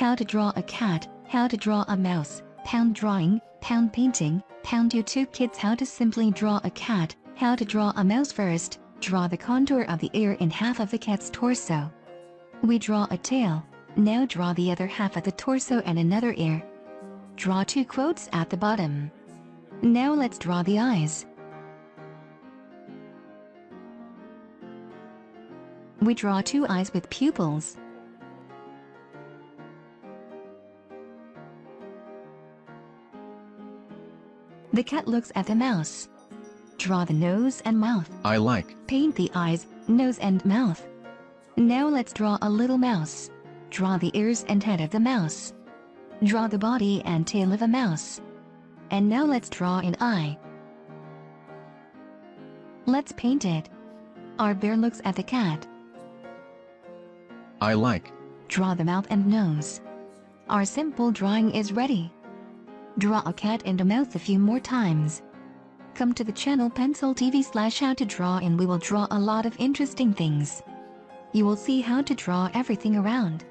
how to draw a cat, how to draw a mouse, pound drawing, pound painting, pound YouTube kids how to simply draw a cat, how to draw a mouse first, draw the contour of the ear in half of the cat's torso. We draw a tail, now draw the other half of the torso and another ear. Draw two quotes at the bottom. Now let's draw the eyes. We draw two eyes with pupils. The cat looks at the mouse. Draw the nose and mouth. I like. Paint the eyes, nose and mouth. Now let's draw a little mouse. Draw the ears and head of the mouse. Draw the body and tail of a mouse. And now let's draw an eye. Let's paint it. Our bear looks at the cat. I like. Draw the mouth and nose. Our simple drawing is ready. Draw a cat and a mouth a few more times. Come to the channel Pencil TV slash how to draw and we will draw a lot of interesting things. You will see how to draw everything around.